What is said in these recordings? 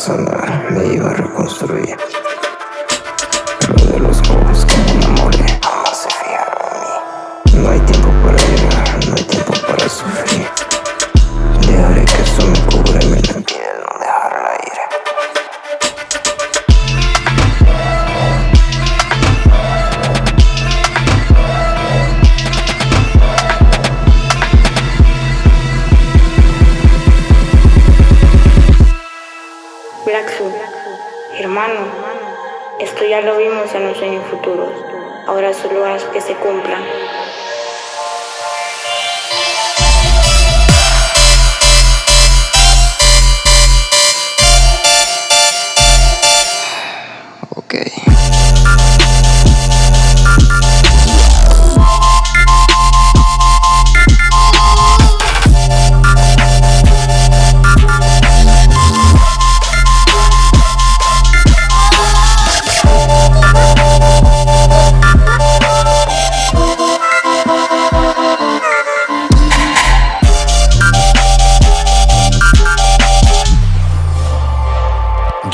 sana me iba a reconstruir hermano, esto ya lo vimos en los sueños futuros. Ahora solo haz que se cumplan.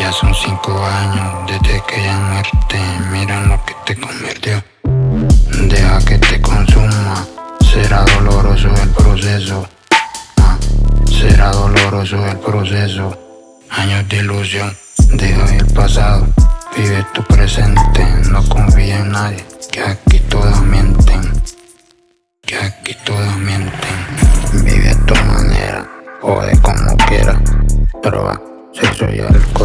Ya son cinco años desde que ya muerte Mira lo que te convirtió. Deja que te consuma. Será doloroso el proceso. Ah, será doloroso el proceso. Años de ilusión Deja el pasado. Vive tu presente. No confía en nadie Que aquí todas mienten. Que aquí todas mienten. Vive a tu manera Jode como quieras. Droga, sexo y alcohol.